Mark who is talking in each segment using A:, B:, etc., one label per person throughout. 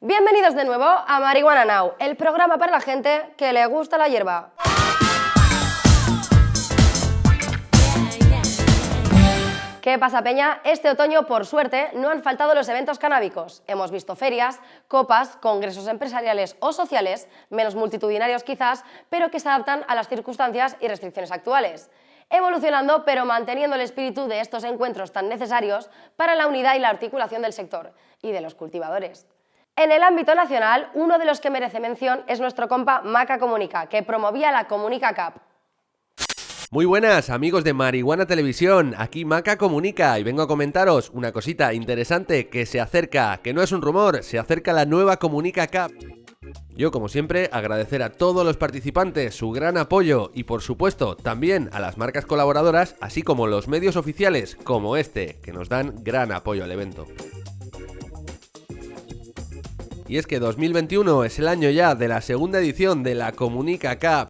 A: Bienvenidos de nuevo a Marihuana Now, el programa para la gente que le gusta la hierba. ¿Qué pasa, Peña? Este otoño, por suerte, no han faltado los eventos canábicos. Hemos visto ferias, copas, congresos empresariales o sociales, menos multitudinarios quizás, pero que se adaptan a las circunstancias y restricciones actuales evolucionando pero manteniendo el espíritu de estos encuentros tan necesarios para la unidad y la articulación del sector y de los cultivadores. En el ámbito nacional, uno de los que merece mención es nuestro compa Maca Comunica, que promovía la Comunica Cup,
B: muy buenas amigos de Marihuana Televisión, aquí Maca Comunica y vengo a comentaros una cosita interesante que se acerca, que no es un rumor, se acerca la nueva Comunica Cup. Yo como siempre agradecer a todos los participantes su gran apoyo y por supuesto también a las marcas colaboradoras así como los medios oficiales como este que nos dan gran apoyo al evento. Y es que 2021 es el año ya de la segunda edición de la Comunica Cup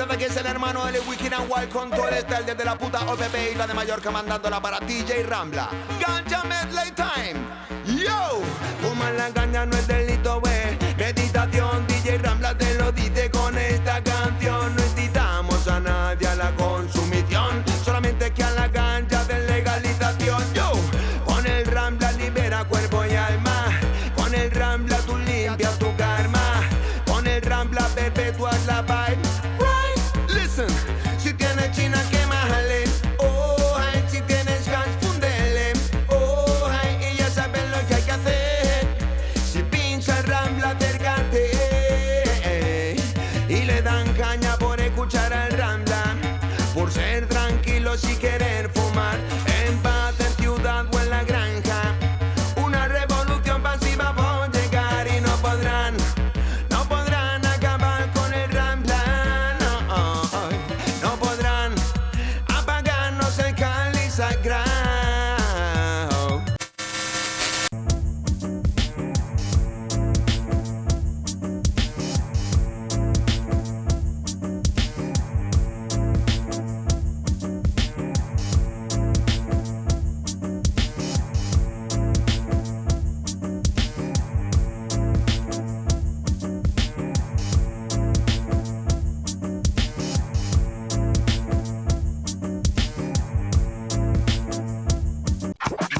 C: este de aquí es el hermano de Wicked and Wild con todo el style desde la puta OPP y la de Mallorca mandándola para DJ Rambla. Ganja Medley Time. Sagrado.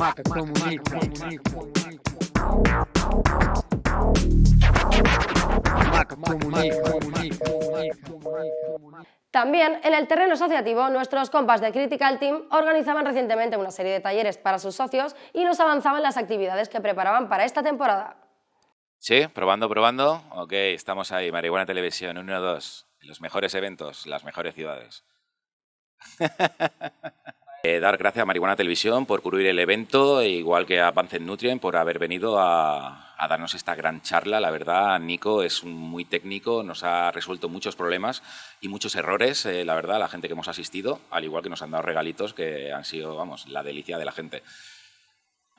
D: Maca comunica. Maca comunica.
A: También en el terreno asociativo, nuestros compas de Critical Team organizaban recientemente una serie de talleres para sus socios y nos avanzaban las actividades que preparaban para esta temporada.
E: Sí, probando, probando. Ok, estamos ahí, Marihuana Televisión, 1 2. Los mejores eventos, las mejores ciudades. Eh, dar gracias a Marihuana Televisión por cubrir el evento, igual que a Pancet Nutrient por haber venido a, darnos esta gran charla. La verdad, Nico es muy técnico, nos ha resuelto muchos problemas y muchos errores, eh, la verdad, la gente que hemos asistido, al igual que nos han dado regalitos que han sido, vamos, la delicia de la gente.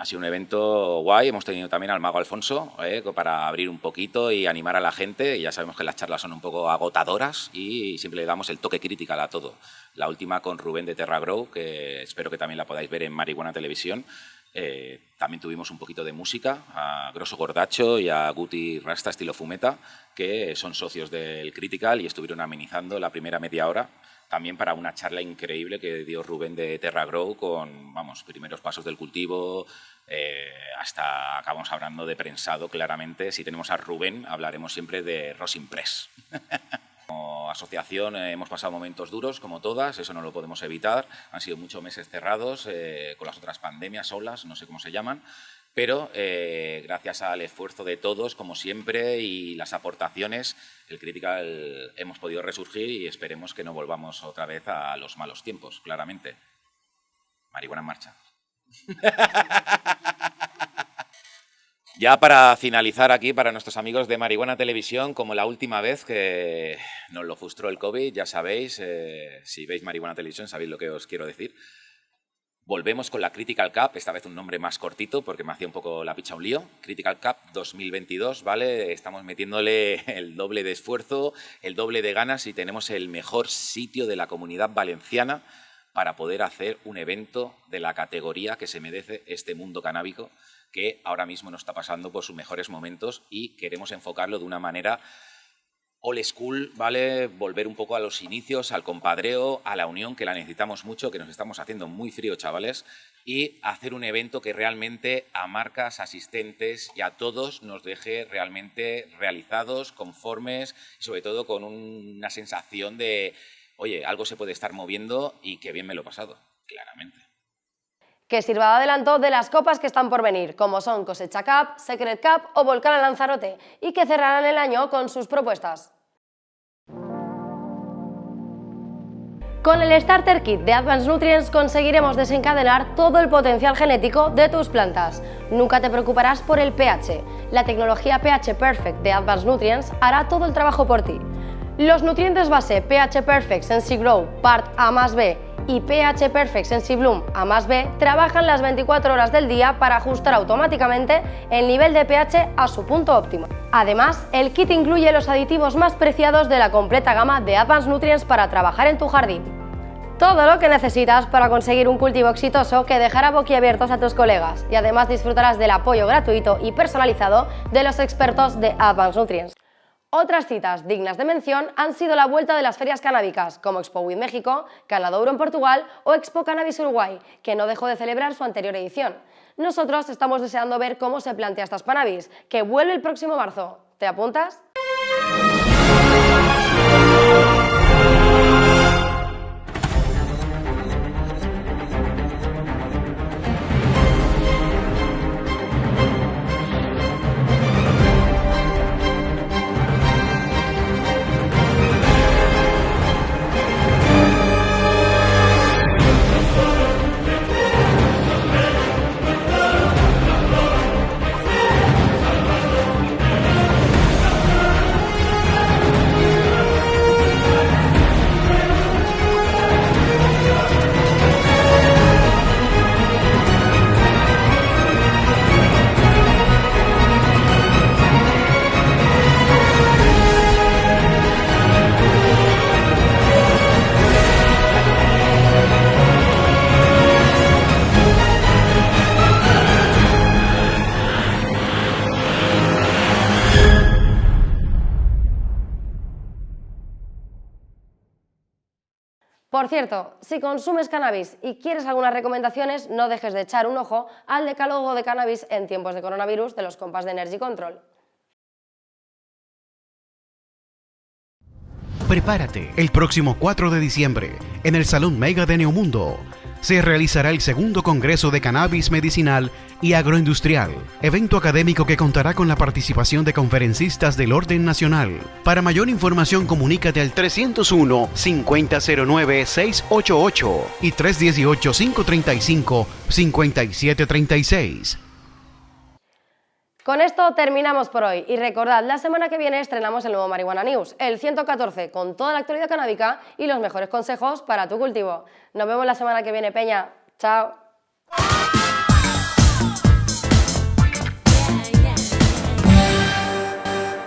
E: Ha sido un evento guay, hemos tenido también al mago Alfonso eh, para abrir un poquito y animar a la gente. Ya sabemos que las charlas son un poco agotadoras y siempre le damos el toque crítico a todo. La última con Rubén de Terra Grow, que espero que también la podáis ver en Marihuana Televisión. Eh, también tuvimos un poquito de música a Grosso Gordacho y a Guti Rasta estilo Fumeta, que son socios del Critical y estuvieron amenizando la primera media hora también para una charla increíble que dio Rubén de Terra Grow con, vamos, primeros pasos del cultivo, eh, hasta acabamos hablando de prensado claramente. Si tenemos a Rubén, hablaremos siempre de Rosin Press. Como asociación eh, hemos pasado momentos duros, como todas, eso no lo podemos evitar. Han sido muchos meses cerrados, eh, con las otras pandemias, olas, no sé cómo se llaman, pero eh, gracias al esfuerzo de todos, como siempre, y las aportaciones, el Critical hemos podido resurgir y esperemos que no volvamos otra vez a los malos tiempos, claramente. Marihuana en marcha. Ya para finalizar aquí, para nuestros amigos de Marihuana Televisión, como la última vez que nos lo frustró el COVID, ya sabéis, eh, si veis Marihuana Televisión sabéis lo que os quiero decir. Volvemos con la Critical Cup, esta vez un nombre más cortito porque me hacía un poco la picha un lío. Critical Cup 2022, ¿vale? Estamos metiéndole el doble de esfuerzo, el doble de ganas y tenemos el mejor sitio de la comunidad valenciana para poder hacer un evento de la categoría que se merece este mundo canábico que ahora mismo no está pasando por sus mejores momentos y queremos enfocarlo de una manera old school, ¿vale? Volver un poco a los inicios, al compadreo, a la unión, que la necesitamos mucho, que nos estamos haciendo muy frío, chavales, y hacer un evento que realmente a marcas, asistentes y a todos nos deje realmente realizados, conformes y sobre todo con una sensación de, oye, algo se puede estar moviendo y que bien me lo he pasado, claramente
A: que sirva de adelanto de las copas que están por venir, como son Cosecha Cup, Secret Cup o Volcán Lanzarote, y que cerrarán el año con sus propuestas. Con el Starter Kit de Advanced Nutrients conseguiremos desencadenar todo el potencial genético de tus plantas. Nunca te preocuparás por el pH. La tecnología pH Perfect de Advanced Nutrients hará todo el trabajo por ti. Los nutrientes base pH Perfect Sensi Grow Part A más B y pH Perfect SensiBloom A más B trabajan las 24 horas del día para ajustar automáticamente el nivel de pH a su punto óptimo. Además, el kit incluye los aditivos más preciados de la completa gama de Advanced Nutrients para trabajar en tu jardín. Todo lo que necesitas para conseguir un cultivo exitoso que dejará boquiabiertos a tus colegas y además disfrutarás del apoyo gratuito y personalizado de los expertos de Advanced Nutrients. Otras citas dignas de mención han sido la vuelta de las ferias canábicas, como Expo With México, Canadouro en Portugal o Expo Cannabis Uruguay, que no dejó de celebrar su anterior edición. Nosotros estamos deseando ver cómo se plantea esta Spanabis, que vuelve el próximo marzo. ¿Te apuntas? Por cierto, si consumes cannabis y quieres algunas recomendaciones, no dejes de echar un ojo al decálogo de cannabis en tiempos de coronavirus de los compas de Energy Control.
F: Prepárate el próximo 4 de diciembre en el Salón Mega de Neomundo se realizará el segundo Congreso de Cannabis Medicinal y Agroindustrial, evento académico que contará con la participación de conferencistas del orden nacional. Para mayor información comunícate al 301-5009-688 y 318-535-5736.
A: Con esto terminamos por hoy y recordad, la semana que viene estrenamos el nuevo Marihuana News, el 114, con toda la actualidad canábica y los mejores consejos para tu cultivo. Nos vemos la semana que viene, Peña. Chao.